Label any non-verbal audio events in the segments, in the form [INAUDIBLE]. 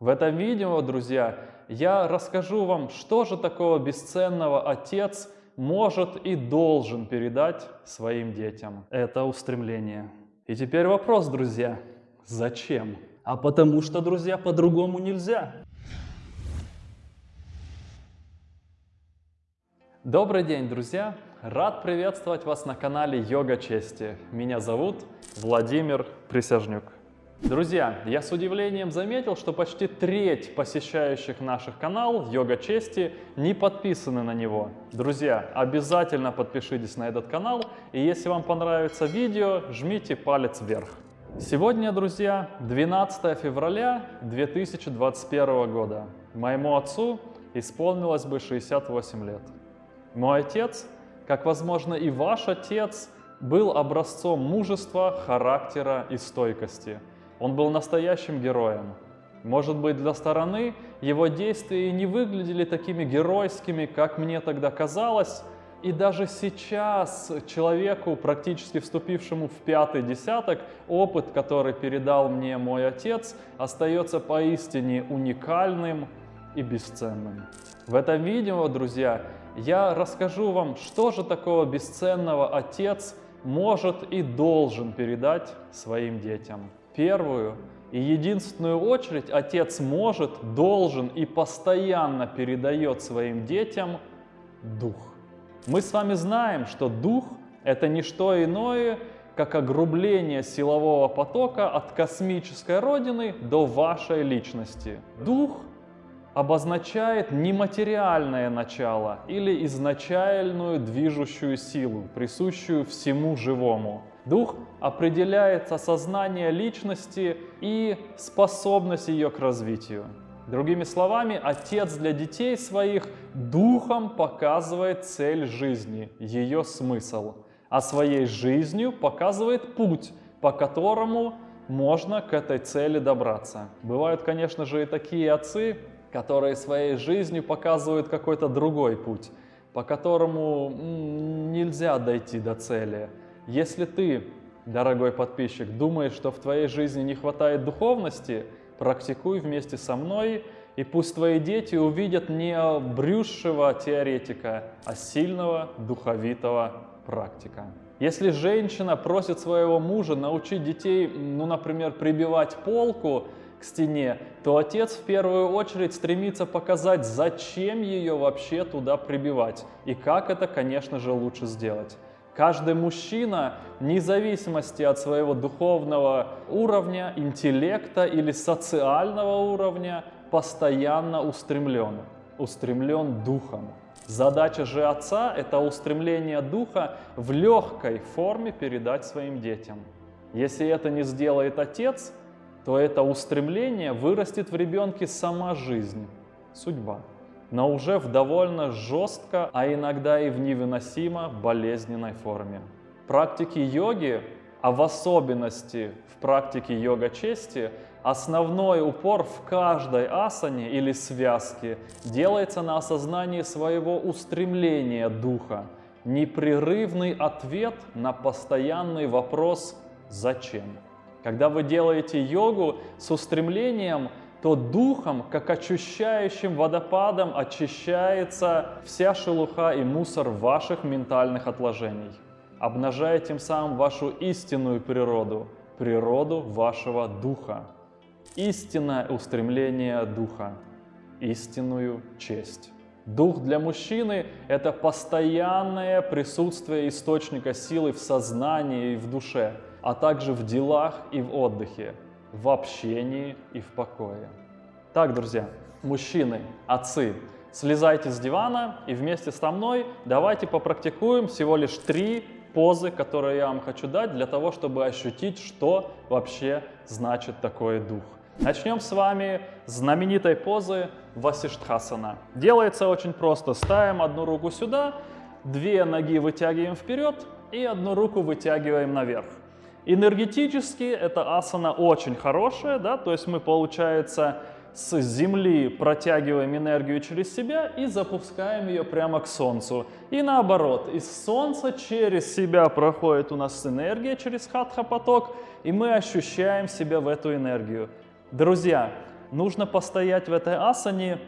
В этом видео, друзья, я расскажу вам, что же такого бесценного отец может и должен передать своим детям. Это устремление. И теперь вопрос, друзья, зачем? А потому что, друзья, по-другому нельзя. Добрый день, друзья! Рад приветствовать вас на канале Йога Чести. Меня зовут Владимир Присяжнюк. Друзья, я с удивлением заметил, что почти треть посещающих наших канал Йога Чести не подписаны на него. Друзья, обязательно подпишитесь на этот канал, и если вам понравится видео, жмите палец вверх. Сегодня, друзья, 12 февраля 2021 года. Моему отцу исполнилось бы 68 лет. Мой отец как, возможно, и ваш отец был образцом мужества, характера и стойкости. Он был настоящим героем. Может быть, для стороны его действия не выглядели такими геройскими, как мне тогда казалось, и даже сейчас человеку, практически вступившему в пятый десяток, опыт, который передал мне мой отец, остается поистине уникальным и бесценным. В этом видео, друзья, я расскажу вам, что же такого бесценного отец может и должен передать своим детям. Первую и единственную очередь отец может, должен и постоянно передает своим детям дух. Мы с вами знаем, что дух – это не что иное, как огрубление силового потока от космической родины до вашей личности. Дух обозначает нематериальное начало или изначальную движущую силу, присущую всему живому. Дух определяет осознание личности и способность ее к развитию. Другими словами, отец для детей своих духом показывает цель жизни, ее смысл, а своей жизнью показывает путь, по которому можно к этой цели добраться. Бывают, конечно же, и такие отцы, которые своей жизнью показывают какой-то другой путь, по которому нельзя дойти до цели. Если ты, дорогой подписчик, думаешь, что в твоей жизни не хватает духовности, практикуй вместе со мной, и пусть твои дети увидят не брюшего теоретика, а сильного духовитого практика. Если женщина просит своего мужа научить детей, ну, например, прибивать полку, к стене, то отец в первую очередь стремится показать, зачем ее вообще туда прибивать и как это, конечно же, лучше сделать. Каждый мужчина, вне зависимости от своего духовного уровня, интеллекта или социального уровня, постоянно устремлен, устремлен духом. Задача же отца – это устремление духа в легкой форме передать своим детям. Если это не сделает отец, то это устремление вырастет в ребенке сама жизнь, судьба, но уже в довольно жестко, а иногда и в невыносимо болезненной форме. Практики йоги, а в особенности в практике йога-чести, основной упор в каждой асане или связке делается на осознании своего устремления духа, непрерывный ответ на постоянный вопрос «Зачем?». Когда вы делаете йогу с устремлением, то духом, как очищающим водопадом, очищается вся шелуха и мусор ваших ментальных отложений, обнажая тем самым вашу истинную природу, природу вашего духа. Истинное устремление духа, истинную честь. Дух для мужчины – это постоянное присутствие источника силы в сознании и в душе – а также в делах и в отдыхе, в общении и в покое. Так, друзья, мужчины, отцы, слезайте с дивана и вместе со мной давайте попрактикуем всего лишь три позы, которые я вам хочу дать, для того, чтобы ощутить, что вообще значит такой дух. Начнем с вами с знаменитой позы Васиштхасана. Делается очень просто. Ставим одну руку сюда, две ноги вытягиваем вперед и одну руку вытягиваем наверх. Энергетически эта асана очень хорошая, да, то есть мы, получается, с земли протягиваем энергию через себя и запускаем ее прямо к Солнцу. И наоборот, из Солнца через себя проходит у нас энергия через хатха поток, и мы ощущаем себя в эту энергию. Друзья, нужно постоять в этой асане,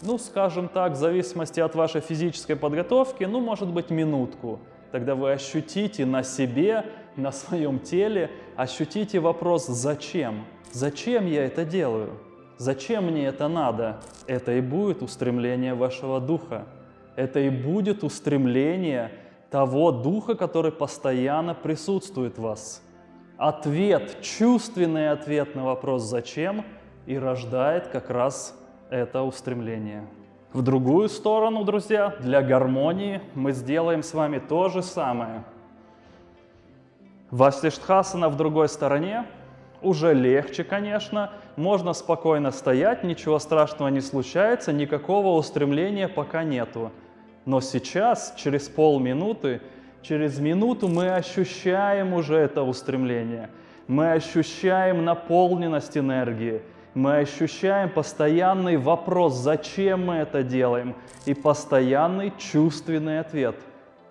ну, скажем так, в зависимости от вашей физической подготовки, ну, может быть, минутку. Тогда вы ощутите на себе, на своем теле, ощутите вопрос «Зачем?». Зачем я это делаю? Зачем мне это надо? Это и будет устремление вашего духа. Это и будет устремление того духа, который постоянно присутствует в вас. Ответ, чувственный ответ на вопрос «Зачем?» и рождает как раз это устремление. В другую сторону, друзья, для гармонии мы сделаем с вами то же самое. Васиштхасана в другой стороне, уже легче, конечно, можно спокойно стоять, ничего страшного не случается, никакого устремления пока нету. Но сейчас, через полминуты, через минуту мы ощущаем уже это устремление. Мы ощущаем наполненность энергии. Мы ощущаем постоянный вопрос, зачем мы это делаем, и постоянный чувственный ответ,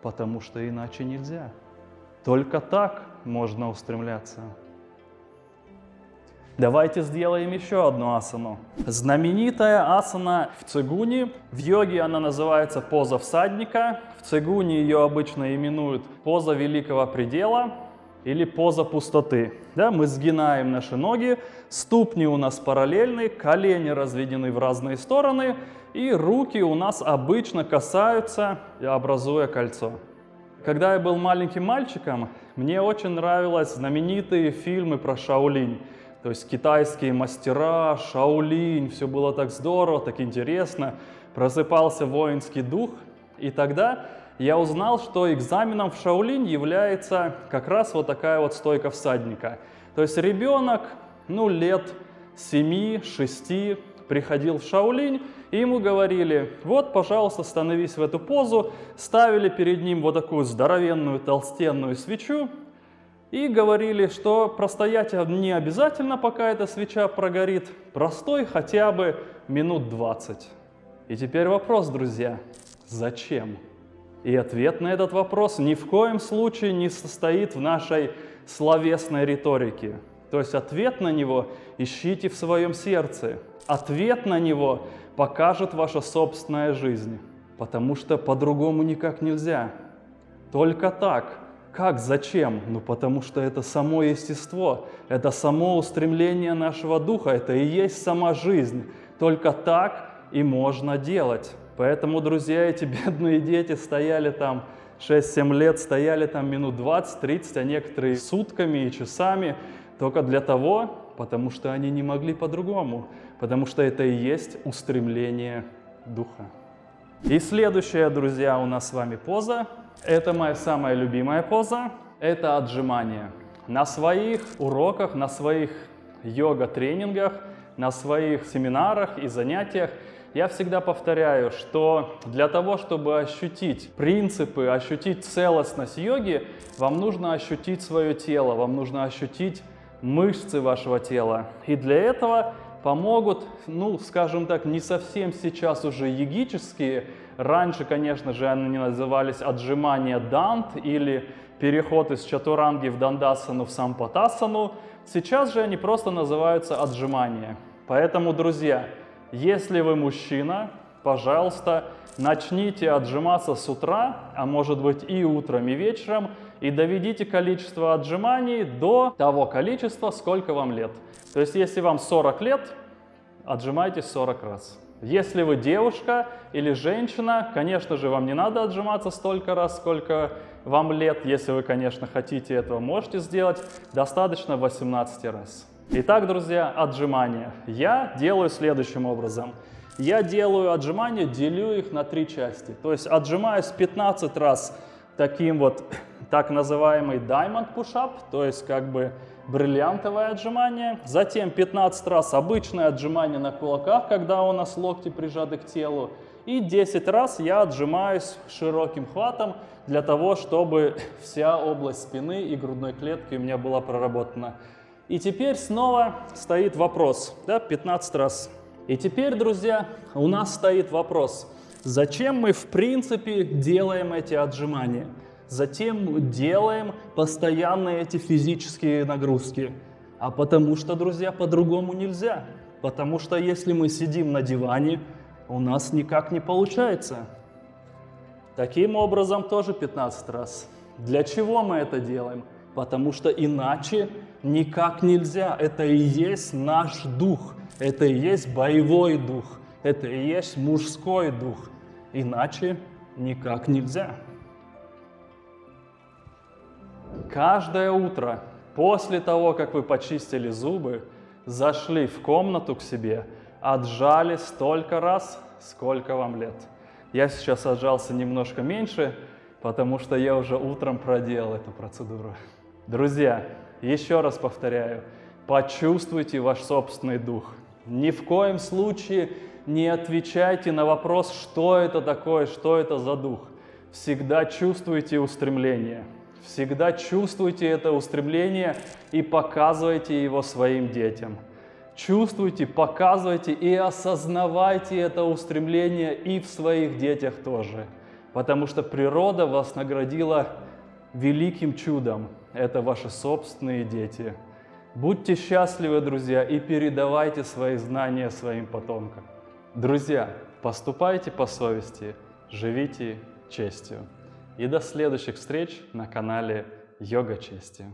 потому что иначе нельзя. Только так можно устремляться. Давайте сделаем еще одну асану. Знаменитая асана в цигуне. В йоге она называется поза всадника. В цигуне ее обычно именуют поза великого предела или поза пустоты. Да, мы сгинаем наши ноги, ступни у нас параллельны, колени разведены в разные стороны, и руки у нас обычно касаются, образуя кольцо. Когда я был маленьким мальчиком, мне очень нравились знаменитые фильмы про Шаолинь. То есть китайские мастера, Шаолинь, все было так здорово, так интересно. Просыпался воинский дух. И тогда я узнал, что экзаменом в Шаолинь является как раз вот такая вот стойка всадника. То есть ребенок, ну, лет 7-6 приходил в Шаолинь, и ему говорили, вот, пожалуйста, становись в эту позу, ставили перед ним вот такую здоровенную толстенную свечу, и говорили, что простоять не обязательно, пока эта свеча прогорит, простой хотя бы минут 20. И теперь вопрос, друзья, зачем? И ответ на этот вопрос ни в коем случае не состоит в нашей словесной риторике. То есть ответ на него ищите в своем сердце. Ответ на него покажет ваша собственная жизнь. Потому что по-другому никак нельзя. Только так как, зачем? Ну потому что это само естество, это само устремление нашего духа, это и есть сама жизнь. Только так и можно делать. Поэтому, друзья, эти бедные дети стояли там 6-7 лет, стояли там минут 20-30, а некоторые сутками и часами, только для того, потому что они не могли по-другому, потому что это и есть устремление духа. И следующая, друзья, у нас с вами поза это моя самая любимая поза. Это отжимание. На своих уроках, на своих йога-тренингах, на своих семинарах и занятиях я всегда повторяю, что для того, чтобы ощутить принципы, ощутить целостность йоги, вам нужно ощутить свое тело, вам нужно ощутить мышцы вашего тела. И для этого помогут, ну, скажем так, не совсем сейчас уже йогические Раньше, конечно же, они назывались отжимания дант или переход из чатуранги в дандасану в сампатасану. Сейчас же они просто называются отжимания. Поэтому, друзья, если вы мужчина, пожалуйста, начните отжиматься с утра, а может быть и утром, и вечером, и доведите количество отжиманий до того количества, сколько вам лет. То есть, если вам 40 лет, отжимайтесь 40 раз. Если вы девушка или женщина, конечно же, вам не надо отжиматься столько раз, сколько вам лет. Если вы, конечно, хотите этого, можете сделать. Достаточно 18 раз. Итак, друзья, отжимания. Я делаю следующим образом. Я делаю отжимания, делю их на три части. То есть отжимаюсь 15 раз таким вот так называемый diamond push-up, то есть как бы бриллиантовое отжимание, затем 15 раз обычное отжимание на кулаках, когда у нас локти прижаты к телу, и 10 раз я отжимаюсь широким хватом для того, чтобы [LAUGHS] вся область спины и грудной клетки у меня была проработана. И теперь снова стоит вопрос, да, 15 раз. И теперь, друзья, у нас стоит вопрос, зачем мы в принципе делаем эти отжимания? Затем делаем постоянные эти физические нагрузки. А потому что, друзья, по-другому нельзя. Потому что если мы сидим на диване, у нас никак не получается. Таким образом тоже 15 раз. Для чего мы это делаем? Потому что иначе никак нельзя. Это и есть наш дух. Это и есть боевой дух. Это и есть мужской дух. Иначе никак нельзя. Каждое утро после того, как вы почистили зубы, зашли в комнату к себе, отжали столько раз, сколько вам лет. Я сейчас отжался немножко меньше, потому что я уже утром проделал эту процедуру. Друзья, еще раз повторяю, почувствуйте ваш собственный дух. Ни в коем случае не отвечайте на вопрос, что это такое, что это за дух. Всегда чувствуйте устремление. Всегда чувствуйте это устремление и показывайте его своим детям. Чувствуйте, показывайте и осознавайте это устремление и в своих детях тоже. Потому что природа вас наградила великим чудом. Это ваши собственные дети. Будьте счастливы, друзья, и передавайте свои знания своим потомкам. Друзья, поступайте по совести, живите честью. И до следующих встреч на канале Йога Чести.